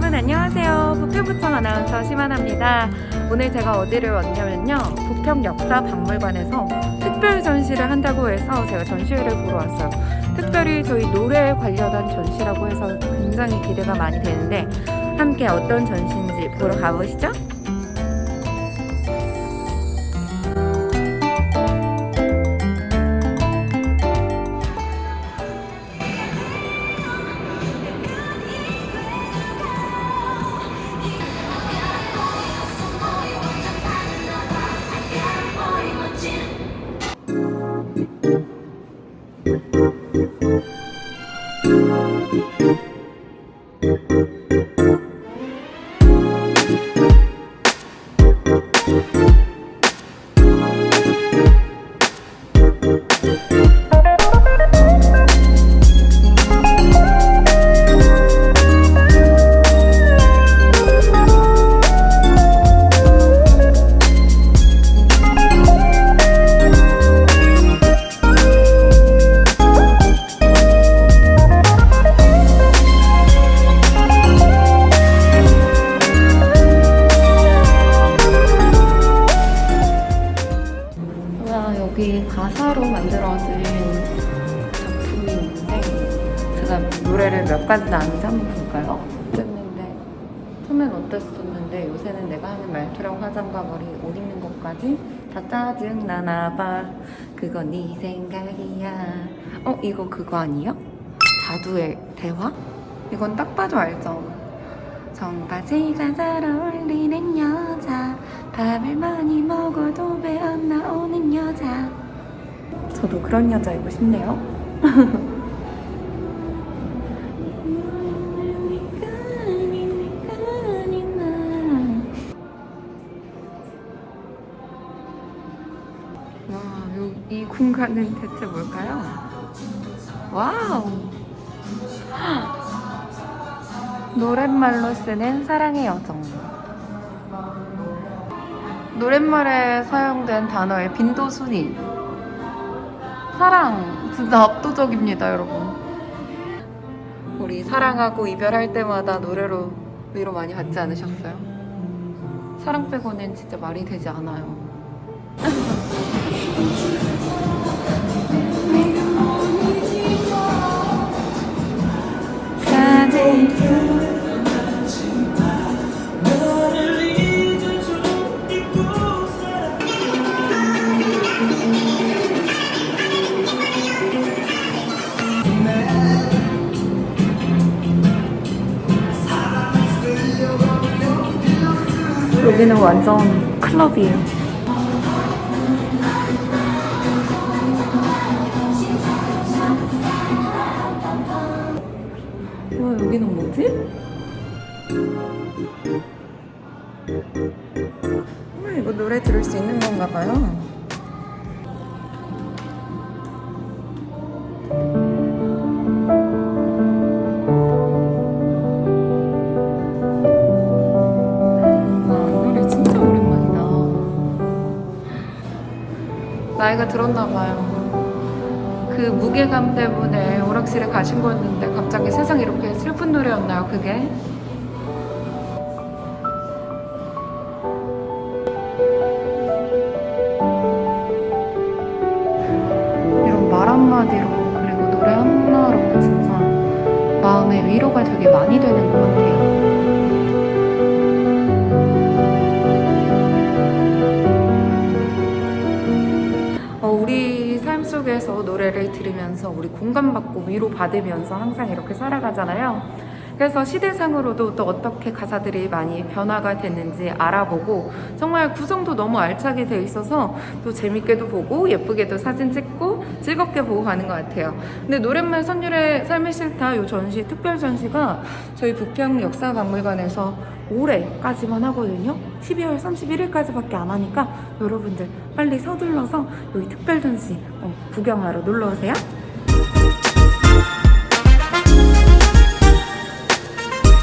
여러분 안녕하세요. 부평구청 아나운서 심하나입니다. 오늘 제가 어디를 왔냐면요. 부평 역사 박물관에서 특별 전시를 한다고 해서 제가 전시회를 보러 왔어요. 특별히 저희 노래에 관련한 전시라고 해서 굉장히 기대가 많이 되는데 함께 어떤 전시인지 보러 가보시죠. 제가 노래를 몇 가지 나는지 한번 볼까요? 어땠는데 처음엔 어땠었는데 요새는 내가 하는 말투랑 화장과 머리 옷 입는 것까지 다 짜증나나 봐 그건 네 생각이야 어 이거 그거 아니에요? 자두의 대화? 이건 딱 봐도 알죠? 청바지가 잘 어울리는 여자 밥을 많이 먹어도 배 안 나오는 여자 저도 그런 여자이고 싶네요 공간은 대체 뭘까요? 와우! 노랫말로 쓰는 사랑의 여정. 노랫말에 사용된 단어의 빈도 순위. 사랑 진짜 압도적입니다, 여러분. 우리 사랑하고 이별할 때마다 노래로 위로 많이 받지 않으셨어요? 사랑 빼고는 진짜 말이 되지 않아요. 여기는 완전 클럽이에요. 와, 여기는 뭐지? 와, 이거 노래 들을 수 있는 건가 봐요. 나이가 들었나 봐요. 그 무게감 때문에 오락실에 가신 거였는데 갑자기 세상 이렇게 슬픈 노래였나요, 그게? 이런 말 한마디로 그리고 노래 하나로 진짜 마음의 위로가 되게 많이 되는 속에서 노래를 들으면서 우리 공감받고 위로받으면서 항상 이렇게 살아가잖아요. 그래서 시대상으로도 또 어떻게 가사들이 많이 변화가 됐는지 알아보고 정말 구성도 너무 알차게 돼 있어서 또 재밌게도 보고 예쁘게도 사진 찍고 즐겁게 보고 가는 것 같아요. 근데 노랫말 선율의 삶의 싫다 이 전시 특별 전시가 저희 부평 역사박물관에서 올해까지만 하거든요. 12월 31일까지밖에 안 하니까 여러분들 빨리 서둘러서 여기 특별 전시 어, 구경하러 놀러 오세요.